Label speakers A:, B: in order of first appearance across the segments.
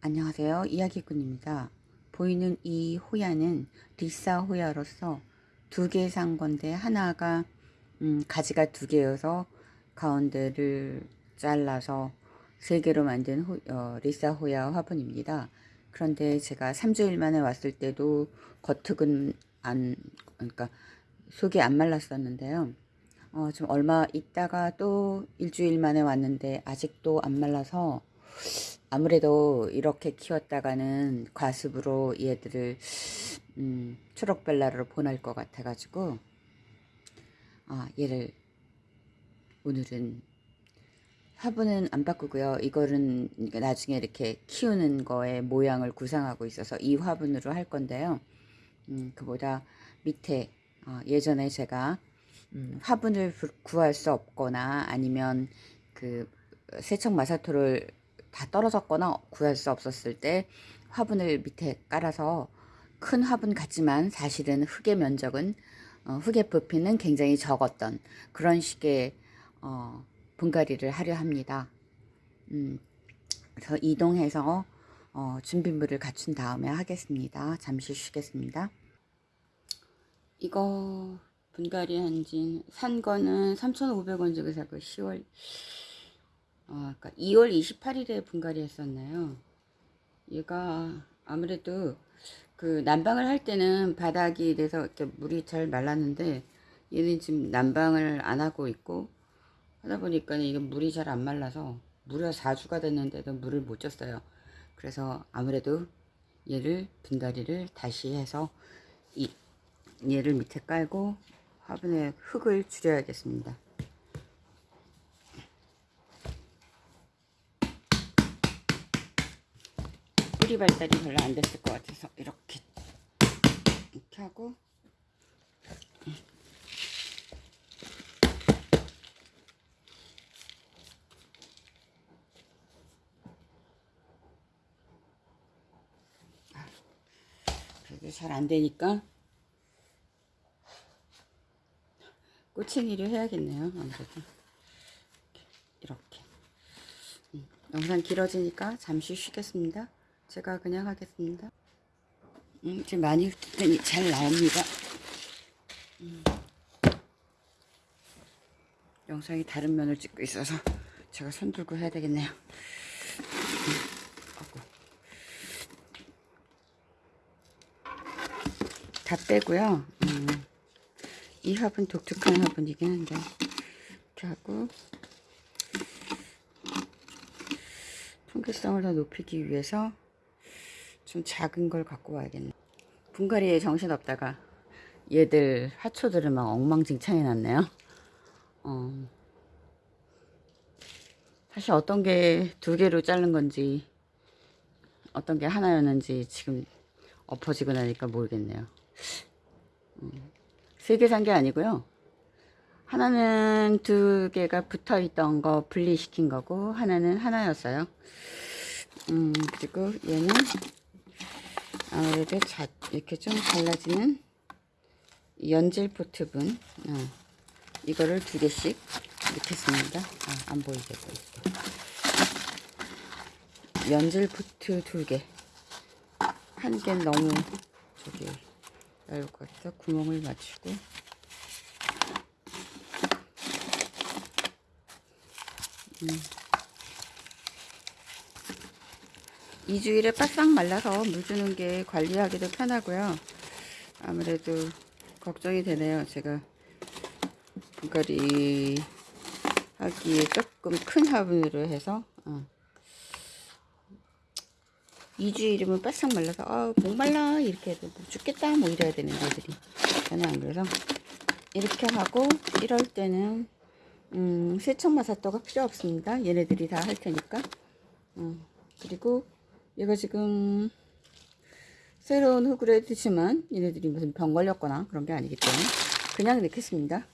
A: 안녕하세요. 이야기꾼입니다. 보이는 이 호야는 리사 호야로서 두 개 산 건데 하나가 음, 가지가 두 개여서 가운데를 잘라서 세 개로 만든 호, 어, 리사 호야 화분입니다. 그런데 제가 3주일 만에 왔을 때도 겉흙은 안 그러니까 속이 안 말랐었는데요. 어, 좀 얼마 있다가 또 일주일 만에 왔는데 아직도 안 말라서 아무래도 이렇게 키웠다가는 과습으로 얘들을 음, 초록벨라로 보낼 것 같아 가지고 아 얘를 오늘은 화분은 안 바꾸고요. 이거는 나중에 이렇게 키우는 거에 모양을 구상하고 있어서 이 화분으로 할 건데요. 음, 그보다 밑에 어, 예전에 제가 음, 화분을 구할 수 없거나 아니면 그 세척 마사토를 다 떨어졌거나 구할 수 없었을 때 화분을 밑에 깔아서 큰 화분 같지만 사실은 흙의 면적은 어, 흙의 부피는 굉장히 적었던 그런 식의 어, 분갈이를 하려 합니다. 음, 그래서 이동해서 어, 준비물을 갖춘 다음에 하겠습니다. 잠시 쉬겠습니다. 이거 분갈이 한진 산 거는 3,500원 주고 사고 10월 어, 그러니까 2월 28일에 분갈이 했었나요? 얘가 아무래도 그 난방을 할 때는 바닥이 돼서 이렇게 물이 잘 말랐는데 얘는 지금 난방을 안 하고 있고 하다 보니까 이게 물이 잘 안 말라서 무려 4주가 됐는데도 물을 못 줬어요. 그래서 아무래도 얘를 분갈이를 다시 해서 이 얘를 밑에 깔고 화분에 흙을 줄여야겠습니다. 뿌리 발달이 별로 안 됐을 것 같아서 이렇게 이렇게 하고. 그래도 잘 안 되니까 꼬챙이를 해야겠네요 아무래도. 이렇게. 음, 영상 길어지니까 잠시 쉬겠습니다 제가 그냥 하겠습니다. 음, 지금 많이 흩더니 잘 나옵니다. 음. 영상이 다른 면을 찍고 있어서 제가 손 들고 해야 되겠네요. 음. 다 빼고요. 음. 이 화분 독특한 화분이긴 한데. 이렇게 하고. 통기성을 더 높이기 위해서 좀 작은 걸 갖고 와야겠네 분갈이에 정신없다가 얘들 하초들을 막 엉망진창해 놨네요 어, 사실 어떤 게 두 개로 자른 건지 어떤 게 하나였는지 지금 엎어지고 나니까 모르겠네요 음. 세개 산 게 아니고요. 하나는 두 개가 붙어 있던 거 분리시킨 거고 하나는 하나였어요. 음, 그리고 얘는 아무래도 자, 이렇게 좀 갈라지는 연질 포트분 어, 이거를 두 개씩 넣겠습니다. 아, 안 보이게 보일게. 연질 포트 두 개. 한 개는 너무 저기 얇을 것 같아서 구멍을 맞추고 음. 2주일에 바싹 말라서 물 주는 게 관리하기도 편하고요. 아무래도 걱정이 되네요. 제가 분갈이 하기에 조금 큰 화분으로 해서 어. 2주일이면 바싹 말라서 아 목말라 이렇게 해도 뭐 죽겠다 뭐 이래야 되는 애들이 저는 안 그래서 이렇게 하고 이럴 때는 음, 세척마사토가 필요 없습니다 얘네들이 다 할 테니까 음, 그리고 얘가 지금 새로운 해두지만 얘네들이 무슨 병 걸렸거나 그런 게 아니기 때문에 그냥 넣겠습니다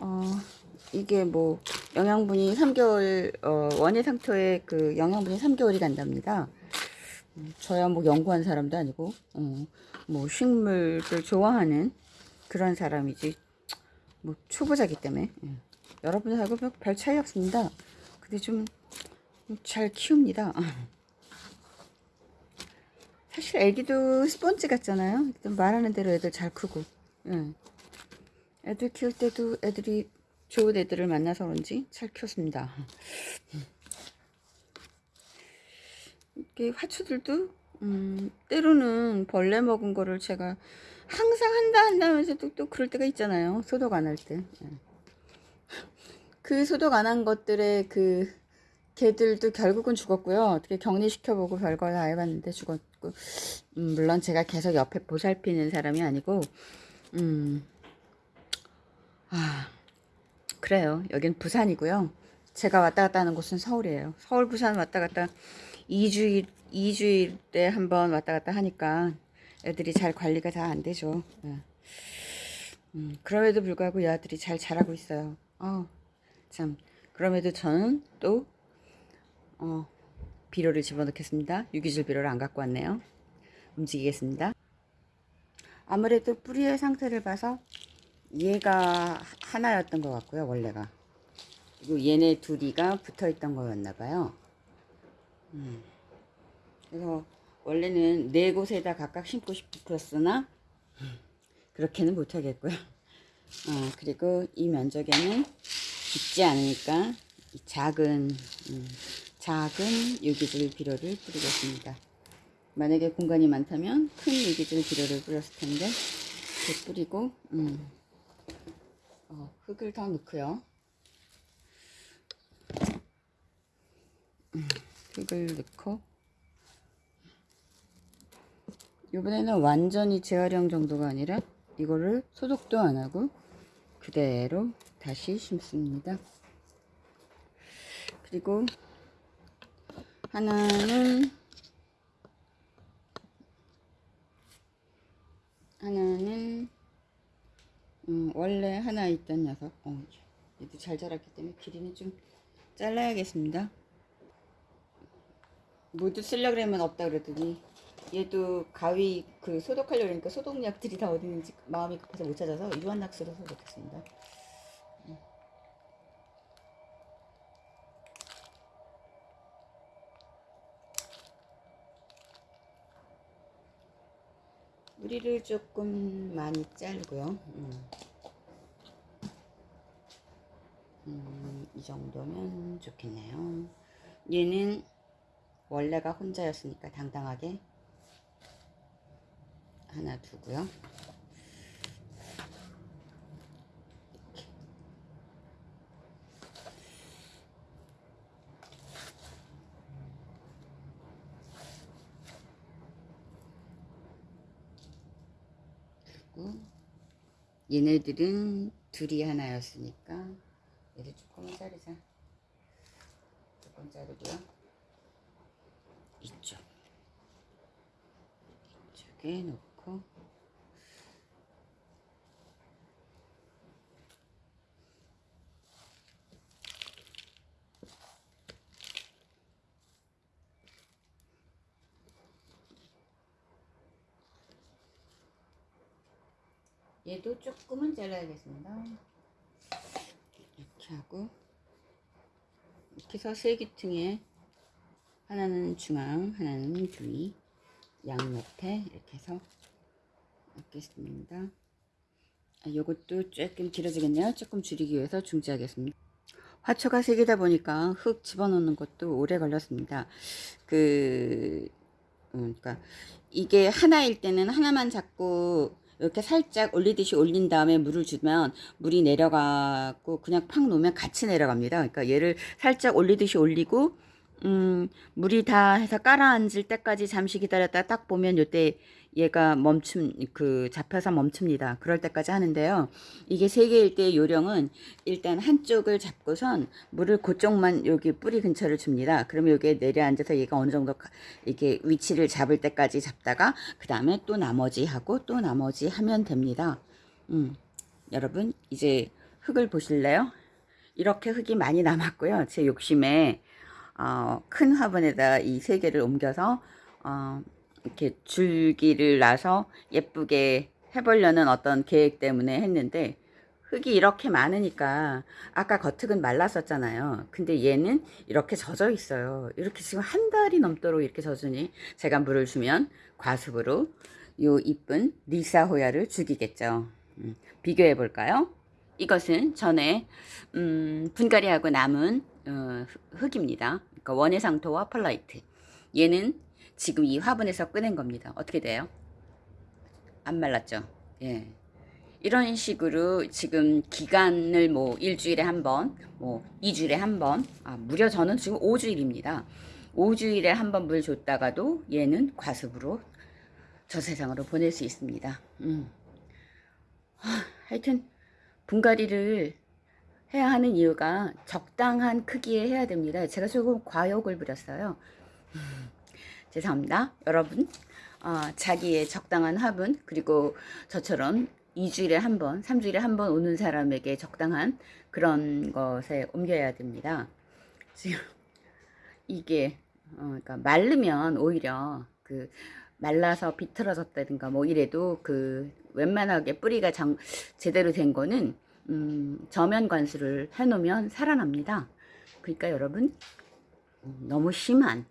A: 어, 이게 뭐 영양분이 3개월 어, 원예 상토에 그 영양분이 3개월이 간답니다. 음, 저야 뭐 연구한 사람도 아니고 어, 뭐 식물을 좋아하는 그런 사람이지 뭐 초보자기 때문에 예. 여러분하고 별 차이 없습니다. 근데 좀 잘 키웁니다. 사실 애기도 스펀지 같잖아요. 말하는 대로 애들 잘 크고. 예. 애들 키울 때도 애들이 좋은 애들을 만나서 그런지 잘 키웠습니다. 이렇게 화초들도 음, 때로는 벌레 먹은 거를 제가 항상 한다 한다면서도 또 그럴 때가 있잖아요. 소독 안 할 때. 예. 그 소독 안 한 것들의 그 개들도 결국은 죽었고요. 어떻게 격리시켜보고 별거 다 해봤는데 죽었고, 음, 물론 제가 계속 옆에 보살피는 사람이 아니고, 음, 아, 그래요. 여긴 부산이고요. 제가 왔다 갔다 하는 곳은 서울이에요. 서울, 부산 왔다 갔다 2주일, 2주일에 한 번 왔다 갔다 하니까 애들이 잘 관리가 다 안 되죠. 예. 음, 그럼에도 불구하고 이 아들이 잘 자라고 있어요. 어, 참. 그럼에도 저는 또 어, 비료를 집어넣겠습니다. 유기질 비료를 안 갖고 왔네요. 움직이겠습니다. 아무래도 뿌리의 상태를 봐서 얘가 하나였던 것 같고요. 원래가. 그리고 얘네 둘이가 붙어 있던 거였나 봐요. 음. 그래서 원래는 네 곳에다 각각 심고 싶었으나 그렇게는 못하겠고요. 어, 그리고 이 면적에는 깊지 않으니까 이 작은 음, 작은 유기질 비료를 뿌리겠습니다. 만약에 공간이 많다면 큰 유기질 비료를 뿌렸을 텐데 이렇게 뿌리고 음, 어, 흙을 더 넣고요. 음, 흙을 넣고 이번에는 완전히 재활용 정도가 아니라 이거를 소독도 안 하고 그대로 다시 심습니다. 그리고 하나는 하나는 음, 원래 하나 있던 녀석. 어, 얘도 잘 자랐기 때문에 길이는 좀 잘라야겠습니다. 모두 쓰려고 그러면 없다 그러더니 얘도 가위 그 소독하려고 그러니까 소독약들이 다 어디 있는지 마음이 급해서 못 찾아서 유한낙스로 소독했습니다 뿌리를 조금 많이 자르고요. 음. 음, 이 정도면 좋겠네요. 얘는 원래가 혼자였으니까 당당하게 하나 두고요. 그리고 얘네들은 둘이 하나였으니까 얘를 조금만 자르자. 조금 자르고요. 이쪽. 이쪽에 놓고 얘도 조금은 잘라야겠습니다. 이렇게 하고 이렇게 해서 세 기퉁에 하나는 중앙, 하나는 뒤, 양 옆에 이렇게 해서 넣겠습니다. 아, 요것도 조금 길어지겠네요. 조금 줄이기 위해서 중지하겠습니다. 화초가 세 개다 보니까 흙 집어넣는 것도 오래 걸렸습니다. 그, 음, 그러니까 이게 하나일 때는 하나만 잡고 이렇게 살짝 올리듯이 올린 다음에 물을 주면 물이 내려가고 그냥 팍 놓으면 같이 내려갑니다. 그러니까 얘를 살짝 올리듯이 올리고 음, 물이 다 해서 깔아앉을 때까지 잠시 기다렸다 딱 보면 요때 얘가 멈춤 그 잡혀서 멈춥니다. 그럴 때까지 하는데요. 이게 세 개일 때 요령은 일단 한쪽을 잡고선 물을 그쪽만 여기 뿌리 근처를 줍니다. 그러면 여기에 내려앉아서 얘가 어느 정도 이게 위치를 잡을 때까지 잡다가 그 다음에 또 나머지 하고 또 나머지 하면 됩니다. 음, 여러분 이제 흙을 보실래요? 이렇게 흙이 많이 남았고요. 제 욕심에 어, 큰 화분에다 이 세 개를 옮겨서 어, 이렇게 줄기를 놔서 예쁘게 해보려는 어떤 계획 때문에 했는데 흙이 이렇게 많으니까 아까 겉흙은 말랐었잖아요. 근데 얘는 이렇게 젖어 있어요. 이렇게 지금 한 달이 넘도록 이렇게 젖으니 제가 물을 주면 과습으로 요 이쁜 리사호야를 죽이겠죠. 음, 비교해 볼까요? 이것은 전에 음, 분갈이하고 남은 어, 흙입니다. 그러니까 원해상토와 펄라이트. 얘는 지금 이 화분에서 꺼낸 겁니다. 어떻게 돼요? 안 말랐죠? 예. 이런 식으로 지금 기간을 뭐 일주일에 한 번, 뭐 2주일에 한 번, 아, 무려 저는 지금 5주일입니다. 5주일에 한 번 물 줬다가도 얘는 과습으로 저 세상으로 보낼 수 있습니다. 음. 하, 하여튼 분갈이를 해야 하는 이유가 적당한 크기에 해야 됩니다. 제가 조금 과욕을 부렸어요. 음, 죄송합니다. 여러분, 어, 자기의 적당한 화분, 그리고 저처럼 2주일에 한 번, 3주일에 한 번 오는 사람에게 적당한 그런 것에 옮겨야 됩니다. 지금 이게 어, 그러니까 말르면 오히려 그 말라서 비틀어졌다든가 뭐 이래도 그 웬만하게 뿌리가 장, 제대로 된 거는 음, 저면 관수를 해놓으면 살아납니다. 그러니까 여러분 음, 너무 심한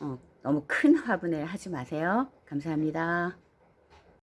A: 어, 너무 큰 화분에 하지 마세요. 감사합니다.